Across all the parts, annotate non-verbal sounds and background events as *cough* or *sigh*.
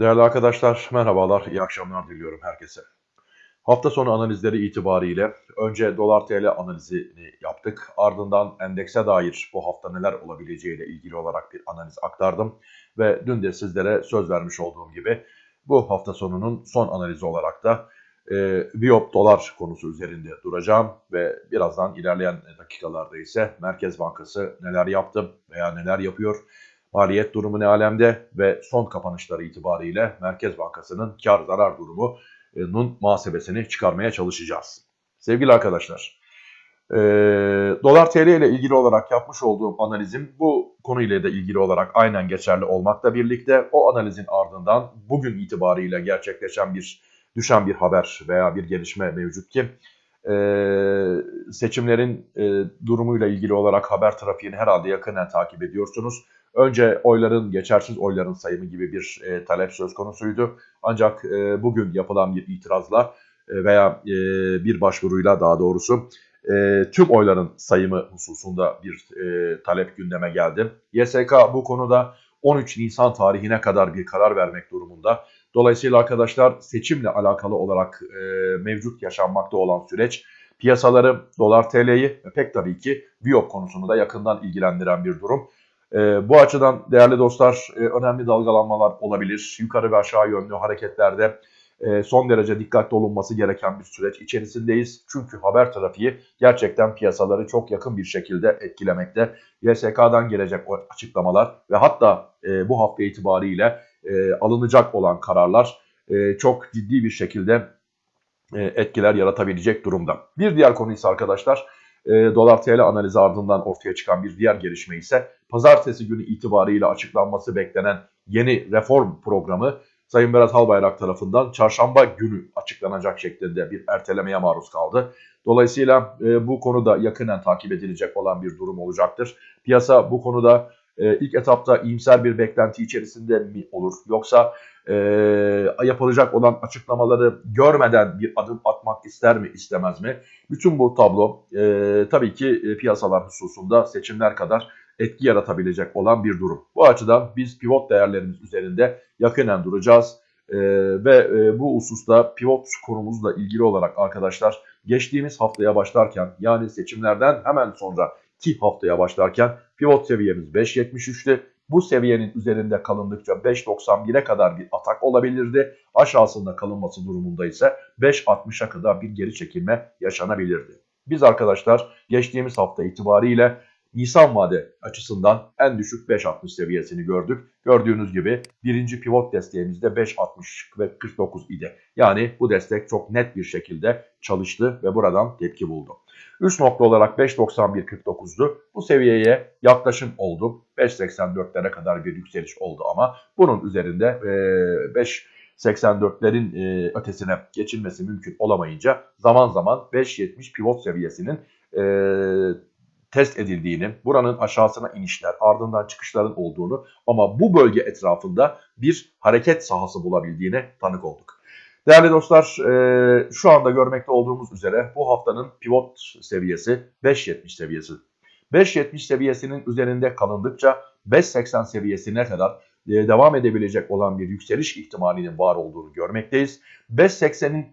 Değerli arkadaşlar, merhabalar, iyi akşamlar diliyorum herkese. Hafta sonu analizleri itibariyle önce dolar TL analizini yaptık. Ardından endekse dair bu hafta neler olabileceğiyle ilgili olarak bir analiz aktardım. Ve dün de sizlere söz vermiş olduğum gibi bu hafta sonunun son analizi olarak da e, Biop dolar konusu üzerinde duracağım. Ve birazdan ilerleyen dakikalarda ise Merkez Bankası neler yaptı veya neler yapıyor Maliyet durumu ne alemde ve son kapanışları itibariyle Merkez Bankası'nın kar zarar durumunun muhasebesini çıkarmaya çalışacağız. Sevgili arkadaşlar, e, dolar TL ile ilgili olarak yapmış olduğum analizim bu konuyla da ilgili olarak aynen geçerli olmakla birlikte o analizin ardından bugün itibariyle gerçekleşen bir düşen bir haber veya bir gelişme mevcut ki e, seçimlerin e, durumuyla ilgili olarak haber trafiğini herhalde yakından takip ediyorsunuz. Önce oyların, geçersiz oyların sayımı gibi bir e, talep söz konusuydu. Ancak e, bugün yapılan bir itirazla e, veya e, bir başvuruyla daha doğrusu e, tüm oyların sayımı hususunda bir e, talep gündeme geldi. YSK bu konuda 13 Nisan tarihine kadar bir karar vermek durumunda. Dolayısıyla arkadaşlar seçimle alakalı olarak e, mevcut yaşanmakta olan süreç piyasaları, dolar TL'yi ve pek tabii ki Viyop konusunu da yakından ilgilendiren bir durum. E, bu açıdan değerli dostlar e, önemli dalgalanmalar olabilir. Yukarı ve aşağı yönlü hareketlerde e, son derece dikkatli olunması gereken bir süreç içerisindeyiz. Çünkü haber trafiği gerçekten piyasaları çok yakın bir şekilde etkilemekte. YSK'dan gelecek açıklamalar ve hatta e, bu hafta itibariyle e, alınacak olan kararlar e, çok ciddi bir şekilde e, etkiler yaratabilecek durumda. Bir diğer konu ise arkadaşlar e, dolar TL analizi ardından ortaya çıkan bir diğer gelişme ise pazartesi günü itibariyle açıklanması beklenen yeni reform programı Sayın Berat Albayrak tarafından çarşamba günü açıklanacak şeklinde bir ertelemeye maruz kaldı. Dolayısıyla e, bu konuda yakından takip edilecek olan bir durum olacaktır. Piyasa bu konuda e, ilk etapta iyimser bir beklenti içerisinde mi olur? Yoksa e, yapılacak olan açıklamaları görmeden bir adım atmak ister mi istemez mi? Bütün bu tablo e, tabii ki e, piyasalar hususunda seçimler kadar etki yaratabilecek olan bir durum. Bu açıdan biz pivot değerlerimiz üzerinde yakinen duracağız. Ee, ve e, bu hususta pivot konumuzla ilgili olarak arkadaşlar geçtiğimiz haftaya başlarken yani seçimlerden hemen sonra ki haftaya başlarken pivot seviyemiz 5.73'tü. Bu seviyenin üzerinde kalındıkça 5.91'e kadar bir atak olabilirdi. Aşağısında kalınması durumunda ise 5.60'a kadar bir geri çekilme yaşanabilirdi. Biz arkadaşlar geçtiğimiz hafta itibariyle Nisan vade açısından en düşük 5.60 seviyesini gördük. Gördüğünüz gibi birinci pivot desteğimizde 5.60 ve 49 idi. Yani bu destek çok net bir şekilde çalıştı ve buradan tepki buldu. Üst nokta olarak 5.91.49'du. Bu seviyeye yaklaşım oldu. 5.84'lere kadar bir yükseliş oldu ama bunun üzerinde e, 5 84'lerin e, ötesine geçilmesi mümkün olamayınca zaman zaman 5.70 pivot seviyesinin e, test edildiğini, buranın aşağısına inişler, ardından çıkışların olduğunu ama bu bölge etrafında bir hareket sahası bulabildiğine tanık olduk. Değerli dostlar e, şu anda görmekte olduğumuz üzere bu haftanın pivot seviyesi 5.70 seviyesi. 5.70 seviyesinin üzerinde kalındıkça 5.80 seviyesine kadar e, devam edebilecek olan bir yükseliş ihtimalinin var olduğunu görmekteyiz. 5.80'in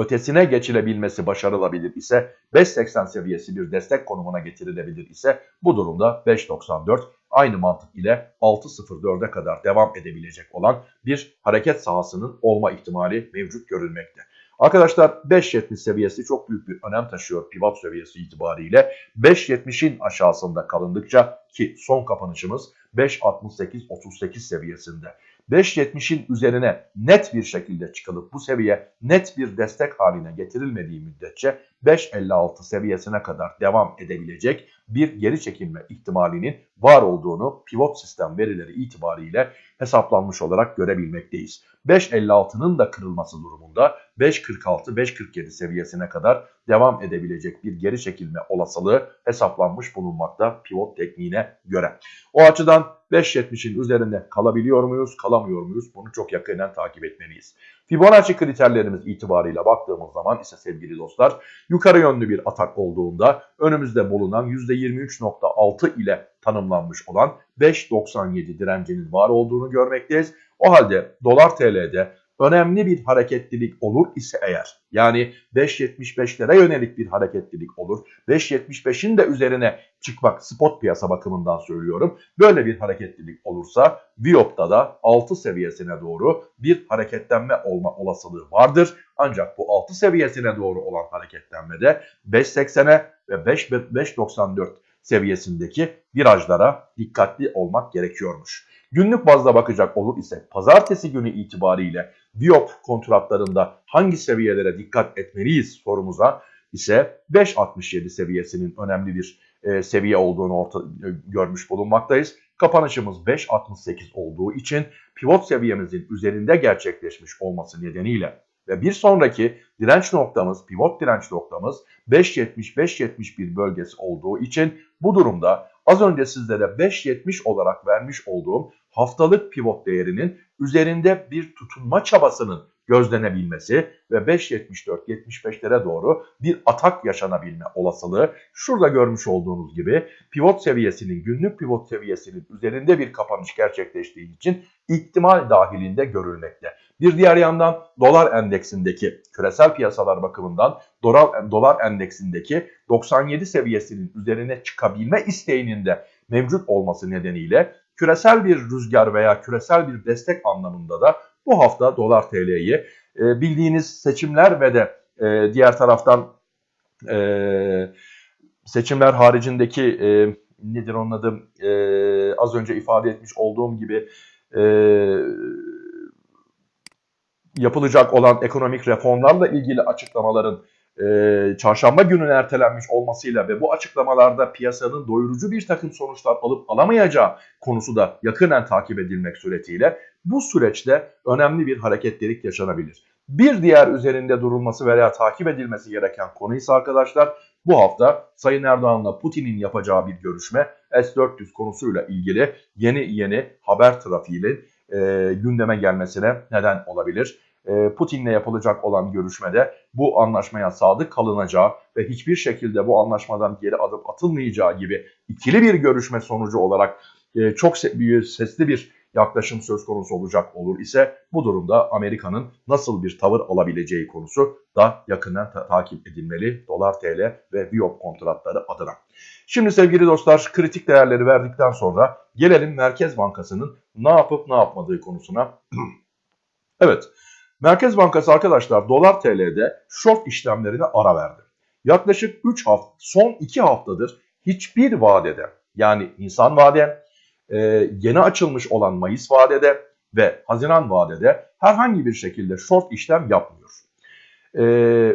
ötesine geçilebilmesi başarılabilir ise 5.80 seviyesi bir destek konumuna getirilebilir ise bu durumda 5.94 aynı mantık ile 6.04'e kadar devam edebilecek olan bir hareket sahasının olma ihtimali mevcut görülmekte. Arkadaşlar 5.70 seviyesi çok büyük bir önem taşıyor pivot seviyesi itibariyle. 5.70'in aşağısında kalındıkça ki son kapanışımız 5.68-38 seviyesinde. 5.70'in üzerine net bir şekilde çıkılıp bu seviye net bir destek haline getirilmediği müddetçe 5.56 seviyesine kadar devam edebilecek bir geri çekilme ihtimalinin var olduğunu pivot sistem verileri itibariyle hesaplanmış olarak görebilmekteyiz. 5.56'nın da kırılması durumunda 5.46-5.47 seviyesine kadar devam edebilecek bir geri çekilme olasılığı hesaplanmış bulunmakta pivot tekniğine göre. O açıdan 5.70'in üzerinde kalabiliyor muyuz, kalamıyor muyuz? Bunu çok yakından takip etmeliyiz. Fibonacci kriterlerimiz itibarıyla baktığımız zaman ise sevgili dostlar yukarı yönlü bir atak olduğunda önümüzde bulunan %23.6 ile tanımlanmış olan 5.97 direncinin var olduğunu görmekteyiz. O halde dolar TL'de önemli bir hareketlilik olur ise eğer yani 5.75'lere yönelik bir hareketlilik olur. 5.75'in de üzerine çıkmak spot piyasa bakımından söylüyorum. Böyle bir hareketlilik olursa Viyop'ta da 6 seviyesine doğru bir hareketlenme olma olasılığı vardır. Ancak bu 6 seviyesine doğru olan hareketlenmede 5.80'e ve 5.94 seviyesindeki virajlara dikkatli olmak gerekiyormuş. Günlük bazda bakacak olur ise pazartesi günü itibariyle Diop kontratlarında hangi seviyelere dikkat etmeliyiz sorumuza ise 5.67 seviyesinin önemli bir e, seviye olduğunu orta, e, görmüş bulunmaktayız. Kapanışımız 5.68 olduğu için pivot seviyemizin üzerinde gerçekleşmiş olması nedeniyle ve bir sonraki direnç noktamız, pivot direnç noktamız 5.70-5.71 bölgesi olduğu için bu durumda az önce sizlere 5.70 olarak vermiş olduğum haftalık pivot değerinin üzerinde bir tutunma çabasının gözlenebilmesi ve 5.74-75'lere doğru bir atak yaşanabilme olasılığı şurada görmüş olduğunuz gibi pivot seviyesinin günlük pivot seviyesinin üzerinde bir kapanış gerçekleştiği için ihtimal dahilinde görülmekte. Bir diğer yandan dolar endeksindeki küresel piyasalar bakımından dolar, dolar endeksindeki 97 seviyesinin üzerine çıkabilme isteğinin de mevcut olması nedeniyle küresel bir rüzgar veya küresel bir destek anlamında da bu hafta dolar TL'yi e, bildiğiniz seçimler ve de e, diğer taraftan e, seçimler haricindeki e, nedir onun adı e, az önce ifade etmiş olduğum gibi e, yapılacak olan ekonomik reformlarla ilgili açıklamaların e, çarşamba gününe ertelenmiş olmasıyla ve bu açıklamalarda piyasanın doyurucu bir takım sonuçlar alıp alamayacağı konusu da yakından takip edilmek suretiyle bu süreçte önemli bir hareketlilik yaşanabilir. Bir diğer üzerinde durulması veya takip edilmesi gereken konu ise arkadaşlar bu hafta Sayın Erdoğan'la Putin'in yapacağı bir görüşme S-400 konusuyla ilgili yeni yeni haber trafiğinin e, gündeme gelmesine neden olabilir. E, Putin'le yapılacak olan görüşmede bu anlaşmaya sadık kalınacağı ve hiçbir şekilde bu anlaşmadan geri adım atılmayacağı gibi ikili bir görüşme sonucu olarak e, çok sesli bir yaklaşım söz konusu olacak olur ise bu durumda Amerika'nın nasıl bir tavır alabileceği konusu da yakından ta takip edilmeli dolar TL ve Viyop kontratları adına. Şimdi sevgili dostlar kritik değerleri verdikten sonra gelelim Merkez Bankası'nın ne yapıp ne yapmadığı konusuna. *clears throat* evet Merkez Bankası arkadaşlar dolar TL'de short işlemlerine ara verdi. Yaklaşık 3 hafta son 2 haftadır hiçbir vadede yani insan vade e, yeni açılmış olan Mayıs vadede ve Haziran vadede herhangi bir şekilde short işlem yapmıyor.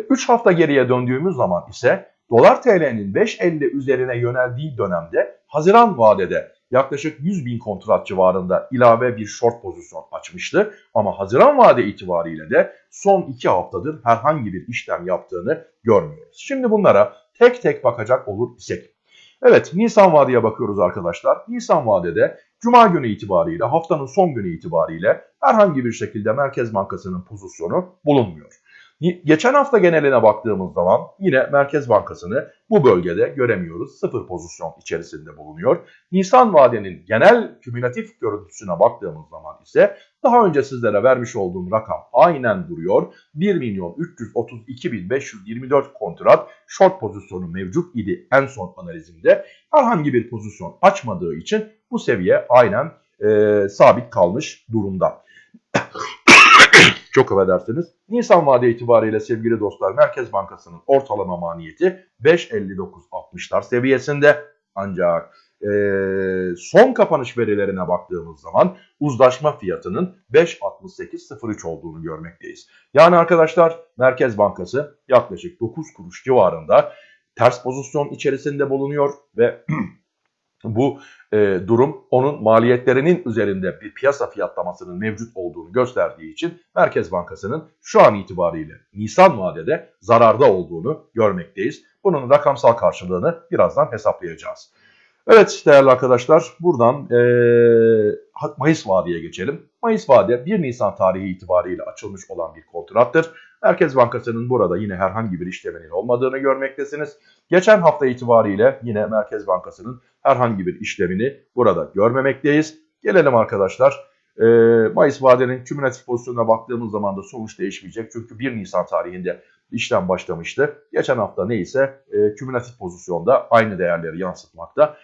3 e, hafta geriye döndüğümüz zaman ise dolar TL'nin 5.50 üzerine yöneldiği dönemde Haziran vadede yaklaşık 100 bin kontrat civarında ilave bir short pozisyon açmıştı. Ama Haziran vade itibariyle de son 2 haftadır herhangi bir işlem yaptığını görmüyoruz. Şimdi bunlara tek tek bakacak olur isek. Evet Nisan vadeye bakıyoruz arkadaşlar. Nisan vadede Cuma günü itibariyle haftanın son günü itibariyle herhangi bir şekilde Merkez Bankası'nın pozisyonu bulunmuyor. Geçen hafta geneline baktığımız zaman yine Merkez Bankası'nı bu bölgede göremiyoruz. Sıfır pozisyon içerisinde bulunuyor. Nisan vadenin genel kümülatif görüntüsüne baktığımız zaman ise daha önce sizlere vermiş olduğum rakam aynen duruyor. 1 milyon 332 bin 524 kontrat short pozisyonu mevcut idi en son analizimde. Herhangi bir pozisyon açmadığı için bu seviye aynen e, sabit kalmış durumda. Çok affedersiniz. Nisan vade itibariyle sevgili dostlar Merkez Bankası'nın ortalama maniyeti 5.59.60'lar seviyesinde. Ancak e, son kapanış verilerine baktığımız zaman uzlaşma fiyatının 5.68.03 olduğunu görmekteyiz. Yani arkadaşlar Merkez Bankası yaklaşık 9 kuruş civarında ters pozisyon içerisinde bulunuyor ve *clears throat* bu e, durum onun maliyetlerinin üzerinde bir piyasa fiyatlamasının mevcut olduğunu gösterdiği için Merkez Bankası'nın şu an itibariyle Nisan vadede zararda olduğunu görmekteyiz. Bunun rakamsal karşılığını birazdan hesaplayacağız. Evet değerli arkadaşlar buradan e, Mayıs vadeye geçelim. Mayıs vade 1 Nisan tarihi itibariyle açılmış olan bir kontrattır. Merkez Bankası'nın burada yine herhangi bir işleminin olmadığını görmektesiniz. Geçen hafta itibariyle yine Merkez Bankası'nın herhangi bir işlemini burada görmemekteyiz. Gelelim arkadaşlar. Mayıs vadenin kümülatif pozisyonuna baktığımız zaman da sonuç değişmeyecek. Çünkü 1 Nisan tarihinde işlem başlamıştı. Geçen hafta neyse kümülatif pozisyonda aynı değerleri yansıtmakta.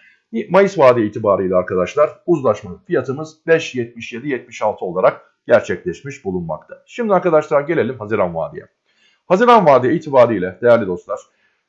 Mayıs vade itibariyle arkadaşlar uzlaşma fiyatımız 5.77-76 olarak gerçekleşmiş bulunmakta. Şimdi arkadaşlar gelelim Haziran vadeye. Haziran vade itibariyle değerli dostlar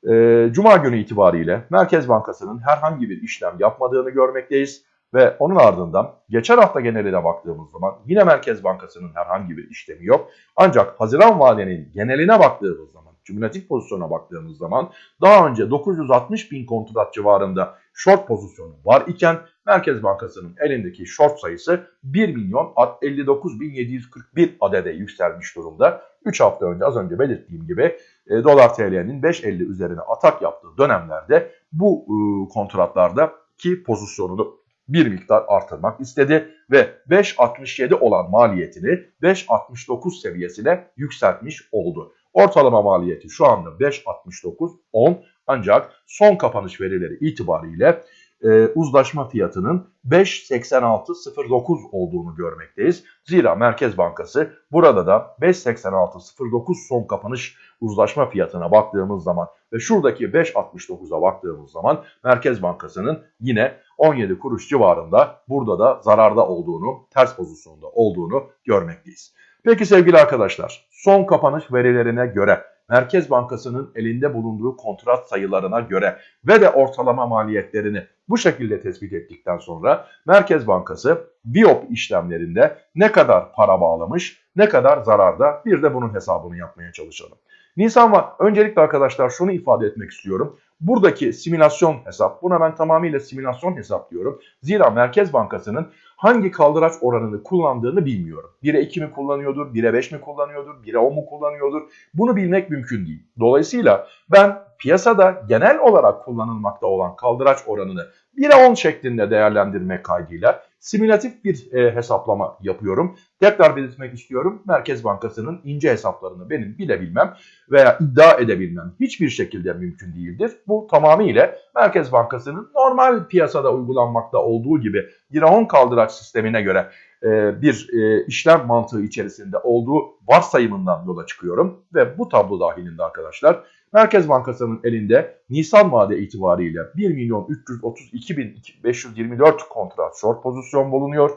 e, Cuma günü itibariyle Merkez Bankası'nın herhangi bir işlem yapmadığını görmekteyiz. Ve onun ardından geçen hafta geneline baktığımız zaman yine Merkez Bankası'nın herhangi bir işlemi yok. Ancak Haziran vadenin geneline baktığımız zaman, cümlatif pozisyona baktığımız zaman daha önce 960 bin kontrat civarında short pozisyonu var iken Merkez Bankası'nın elindeki short sayısı 1 milyon 59 bin 741 adede yükselmiş durumda. 3 hafta önce az önce belirttiğim gibi e, dolar TL'nin 5.50 üzerine atak yaptığı dönemlerde bu e, kontratlarda ki pozisyonunu bir miktar artırmak istedi ve 5.67 olan maliyetini 5.69 seviyesine yükseltmiş oldu. Ortalama maliyeti şu anda 5.69.10 ancak son kapanış verileri itibariyle e, uzlaşma fiyatının 5.8609 olduğunu görmekteyiz. Zira Merkez Bankası burada da 5.8609 son kapanış uzlaşma fiyatına baktığımız zaman ve şuradaki 5.69'a baktığımız zaman Merkez Bankası'nın yine 17 kuruş civarında burada da zararda olduğunu, ters pozisyonda olduğunu görmekteyiz. Peki sevgili arkadaşlar son kapanış verilerine göre Merkez Bankası'nın elinde bulunduğu kontrat sayılarına göre ve de ortalama maliyetlerini bu şekilde tespit ettikten sonra Merkez Bankası biop işlemlerinde ne kadar para bağlamış, ne kadar zararda bir de bunun hesabını yapmaya çalışalım. Nisan var. Öncelikle arkadaşlar şunu ifade etmek istiyorum. Buradaki simülasyon hesap, buna ben tamamıyla simülasyon hesap diyorum. Zira Merkez Bankası'nın hangi kaldıraç oranını kullandığını bilmiyorum. 1'e 2 mi kullanıyordur, 1'e 5 mi kullanıyordur, 1'e 10 mu kullanıyordur? Bunu bilmek mümkün değil. Dolayısıyla ben piyasada genel olarak kullanılmakta olan kaldıraç oranını 1'e 10 şeklinde değerlendirmek kaydıyla simülatif bir e, hesaplama yapıyorum. Tekrar belirtmek istiyorum. Merkez Bankası'nın ince hesaplarını benim bilebilmem veya iddia edebilmem hiçbir şekilde mümkün değildir. Bu tamamıyla Merkez Bankası'nın normal piyasada uygulanmakta olduğu gibi 1'e 10 kaldıraç sistemine göre e, bir e, işlem mantığı içerisinde olduğu varsayımından yola çıkıyorum. Ve bu tablo dahilinde arkadaşlar Merkez Bankası'nın elinde Nisan vade itibariyle 1 milyon 332 bin 524 kontrat short pozisyon bulunuyor.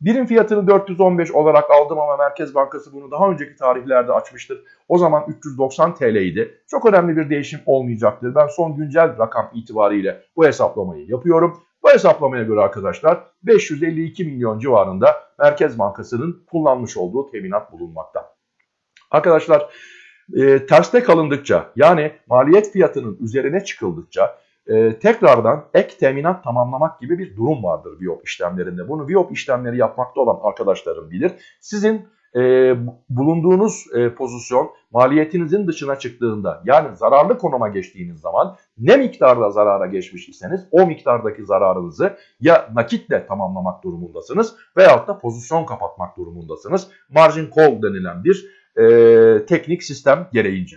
Birim fiyatını 415 olarak aldım ama Merkez Bankası bunu daha önceki tarihlerde açmıştır. O zaman 390 TL idi. Çok önemli bir değişim olmayacaktır. Ben son güncel rakam itibariyle bu hesaplamayı yapıyorum. Bu hesaplamaya göre arkadaşlar 552 milyon civarında Merkez Bankası'nın kullanmış olduğu teminat bulunmakta. Arkadaşlar e, terste kalındıkça yani maliyet fiyatının üzerine çıkıldıkça e, tekrardan ek teminat tamamlamak gibi bir durum vardır VIOP işlemlerinde. Bunu VIOP işlemleri yapmakta olan arkadaşlarım bilir. Sizin e, bulunduğunuz e, pozisyon maliyetinizin dışına çıktığında yani zararlı konuma geçtiğiniz zaman ne miktarda zarara geçmiş iseniz o miktardaki zararınızı ya nakitle tamamlamak durumundasınız veyahut da pozisyon kapatmak durumundasınız. Margin call denilen bir e, teknik sistem gereğince.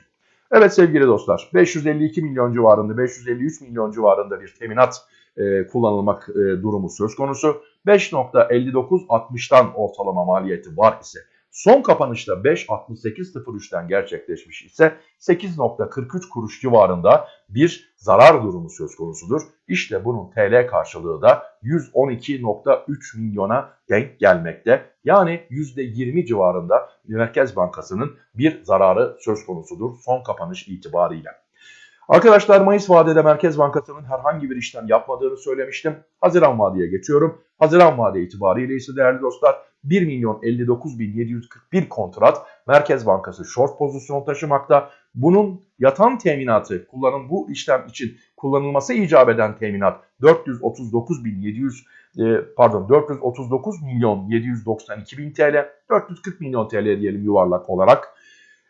Evet sevgili dostlar 552 milyon civarında 553 milyon civarında bir teminat e, kullanılmak e, durumu söz konusu. 5.59.60'tan ortalama maliyeti var ise Son kapanışta 5.68.03'ten gerçekleşmiş ise 8.43 kuruş civarında bir zarar durumu söz konusudur. İşte bunun TL karşılığı da 112.3 milyona denk gelmekte. Yani %20 civarında Merkez Bankası'nın bir zararı söz konusudur son kapanış itibariyle. Arkadaşlar Mayıs vadede Merkez Bankası'nın herhangi bir işlem yapmadığını söylemiştim. Haziran vadeye geçiyorum. Haziran vade itibariyle ise değerli dostlar 1 milyon 59 bin 741 kontrat Merkez Bankası short pozisyon taşımakta. bunun yatan teminatı kullanım bu işlem için kullanılması icap eden teminat 439.700 e, pardon 439 milyon 792 bin TL 440 milyon TL diyelim yuvarlak olarak.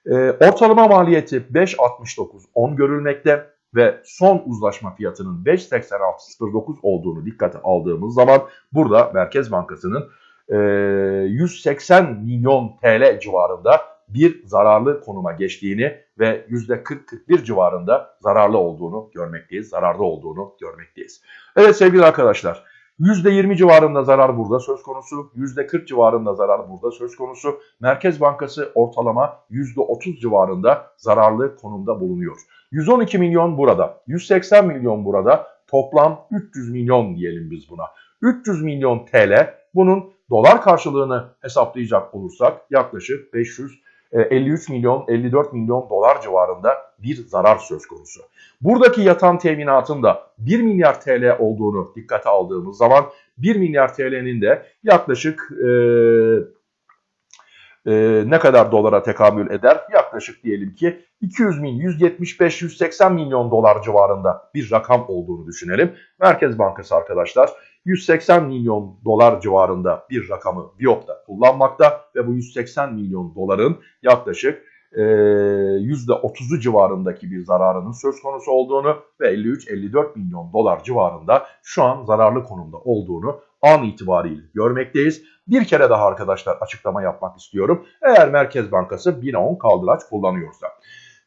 E, ortalama maliyeti 5.69 10 görülmekte ve son uzlaşma fiyatının 5.8609 olduğunu dikkate aldığımız zaman burada Merkez Bankası'nın 180 e, milyon TL civarında bir zararlı konuma geçtiğini ve %40-41 civarında zararlı olduğunu görmekteyiz. Zararlı olduğunu görmekteyiz. Evet sevgili arkadaşlar %20 civarında zarar burada söz konusu, %40 civarında zarar burada söz konusu. Merkez Bankası ortalama %30 civarında zararlı konumda bulunuyor. 112 milyon burada, 180 milyon burada, toplam 300 milyon diyelim biz buna. 300 milyon TL bunun dolar karşılığını hesaplayacak olursak yaklaşık 500 53 e, milyon 54 milyon dolar civarında bir zarar söz konusu. Buradaki yatan teminatın da 1 milyar TL olduğunu dikkate aldığımız zaman 1 milyar TL'nin de yaklaşık e, e, ne kadar dolara tekamül eder? Yaklaşık diyelim ki 200 bin, 175, 180 milyon dolar civarında bir rakam olduğunu düşünelim. Merkez Bankası arkadaşlar 180 milyon dolar civarında bir rakamı Biyop'ta kullanmakta ve bu 180 milyon doların yaklaşık e, %30'u civarındaki bir zararının söz konusu olduğunu ve 53-54 milyon dolar civarında şu an zararlı konumda olduğunu an itibariyle görmekteyiz. Bir kere daha arkadaşlar açıklama yapmak istiyorum. Eğer Merkez Bankası 1010 kaldıraç kullanıyorsa.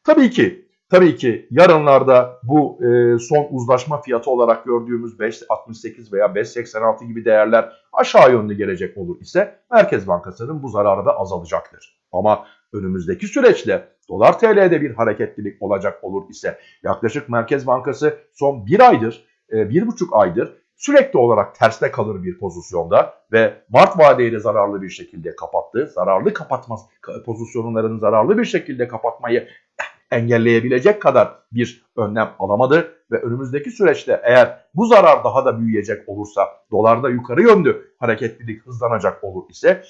Tabii ki Tabii ki yarınlarda bu e, son uzlaşma fiyatı olarak gördüğümüz 5.68 veya 5.86 gibi değerler aşağı yönlü gelecek olur ise Merkez Bankası'nın bu zararı da azalacaktır. Ama önümüzdeki süreçte dolar TL'de bir hareketlilik olacak olur ise yaklaşık Merkez Bankası son bir aydır, e, bir buçuk aydır sürekli olarak terste kalır bir pozisyonda ve Mart vadeyi zararlı bir şekilde kapattı. Zararlı kapatma pozisyonlarını zararlı bir şekilde kapatmayı engelleyebilecek kadar bir önlem alamadı ve önümüzdeki süreçte eğer bu zarar daha da büyüyecek olursa dolarda yukarı yönlü hareketlilik hızlanacak olur ise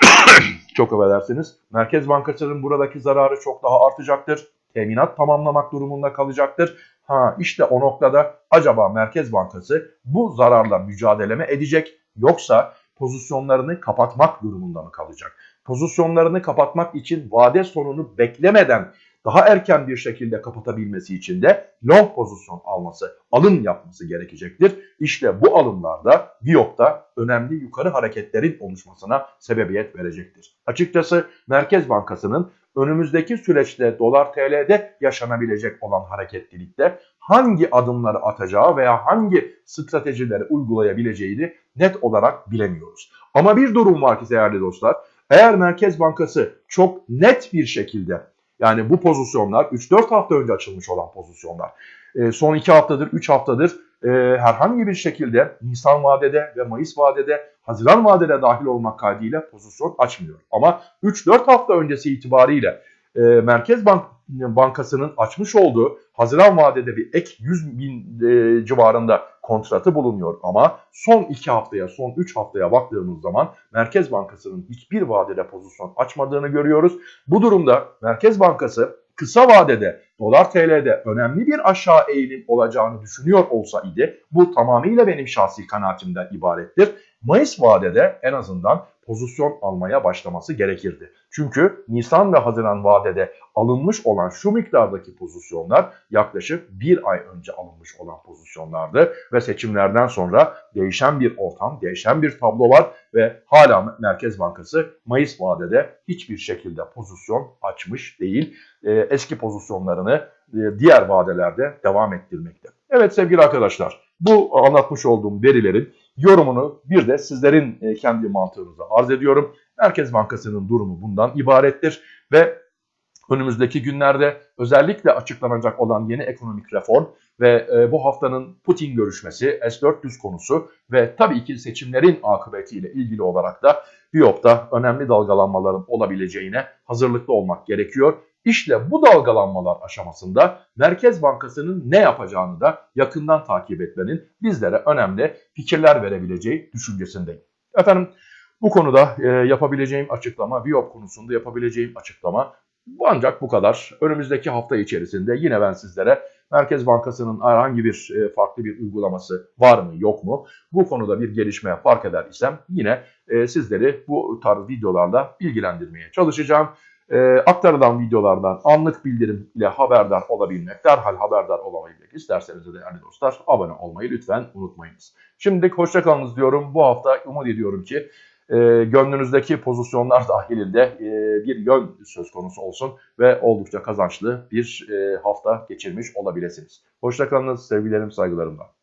*coughs* çok affedersiniz Merkez Bankası'nın buradaki zararı çok daha artacaktır. Teminat tamamlamak durumunda kalacaktır. Ha işte o noktada acaba Merkez Bankası bu zararla mücadele mi edecek yoksa pozisyonlarını kapatmak durumunda mı kalacak? Pozisyonlarını kapatmak için vade sonunu beklemeden daha erken bir şekilde kapatabilmesi için de long pozisyon alması, alım yapması gerekecektir. İşte bu alımlarda Viyop'ta önemli yukarı hareketlerin oluşmasına sebebiyet verecektir. Açıkçası Merkez Bankası'nın önümüzdeki süreçte dolar TL'de yaşanabilecek olan hareketlilikte hangi adımları atacağı veya hangi stratejileri uygulayabileceğini net olarak bilemiyoruz. Ama bir durum var ki değerli dostlar, eğer Merkez Bankası çok net bir şekilde yani bu pozisyonlar 3-4 hafta önce açılmış olan pozisyonlar. E, son 2 haftadır, 3 haftadır e, herhangi bir şekilde Nisan vadede ve Mayıs vadede, Haziran vadede dahil olmak kaydıyla pozisyon açmıyor. Ama 3-4 hafta öncesi itibariyle e, Merkez Bank Bankası'nın açmış olduğu Haziran vadede bir ek 100 bin e, civarında kontratı bulunuyor. Ama son 2 haftaya, son 3 haftaya baktığımız zaman Merkez Bankası'nın hiçbir vadede pozisyon açmadığını görüyoruz. Bu durumda Merkez Bankası kısa vadede dolar TL'de önemli bir aşağı eğilim olacağını düşünüyor olsa idi bu tamamıyla benim şahsi kanaatimden ibarettir. Mayıs vadede en azından pozisyon almaya başlaması gerekirdi. Çünkü Nisan ve Haziran vadede alınmış olan şu miktardaki pozisyonlar yaklaşık bir ay önce alınmış olan pozisyonlardı ve seçimlerden sonra değişen bir ortam, değişen bir tablo var ve hala Merkez Bankası Mayıs vadede hiçbir şekilde pozisyon açmış değil. Ee, eski pozisyonlarını e, diğer vadelerde devam ettirmekte. Evet sevgili arkadaşlar bu anlatmış olduğum verilerin yorumunu bir de sizlerin e, kendi mantığınıza arz ediyorum. Merkez Bankası'nın durumu bundan ibarettir ve önümüzdeki günlerde özellikle açıklanacak olan yeni ekonomik reform ve e, bu haftanın Putin görüşmesi, S-400 konusu ve tabii ki seçimlerin akıbetiyle ilgili olarak da Biyop'ta önemli dalgalanmaların olabileceğine hazırlıklı olmak gerekiyor. İşte bu dalgalanmalar aşamasında Merkez Bankası'nın ne yapacağını da yakından takip etmenin bizlere önemli fikirler verebileceği düşüncesindeyim. Efendim bu konuda e, yapabileceğim açıklama, Viyop konusunda yapabileceğim açıklama Ancak bu kadar. Önümüzdeki hafta içerisinde yine ben sizlere Merkez Bankası'nın herhangi bir e, farklı bir uygulaması var mı yok mu? Bu konuda bir gelişme fark eder isem yine e, sizleri bu tarz videolarla bilgilendirmeye çalışacağım. E, aktarılan videolardan anlık bildirim ile haberdar olabilmek, derhal haberdar olabilmek isterseniz de değerli dostlar abone olmayı lütfen unutmayınız. Şimdilik hoşçakalınız diyorum. Bu hafta umut ediyorum ki e, gönlünüzdeki pozisyonlar *laughs* dahilinde e, bir yön söz konusu olsun ve oldukça kazançlı bir e, hafta geçirmiş olabilirsiniz. Hoşçakalınız, sevgilerim, saygılarımla.